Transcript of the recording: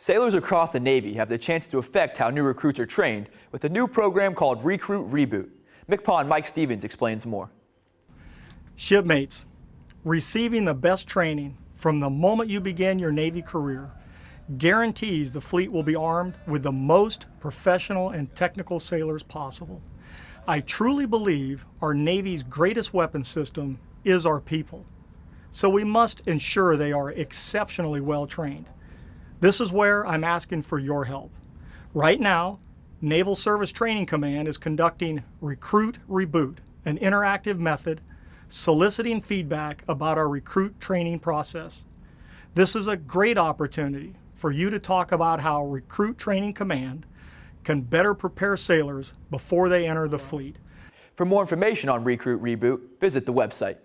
Sailors across the Navy have the chance to affect how new recruits are trained with a new program called Recruit Reboot. MCPON Mike Stevens explains more. Shipmates, receiving the best training from the moment you begin your Navy career guarantees the fleet will be armed with the most professional and technical sailors possible. I truly believe our Navy's greatest weapon system is our people, so we must ensure they are exceptionally well trained. This is where I'm asking for your help. Right now, Naval Service Training Command is conducting Recruit Reboot, an interactive method soliciting feedback about our recruit training process. This is a great opportunity for you to talk about how Recruit Training Command can better prepare sailors before they enter the fleet. For more information on Recruit Reboot, visit the website.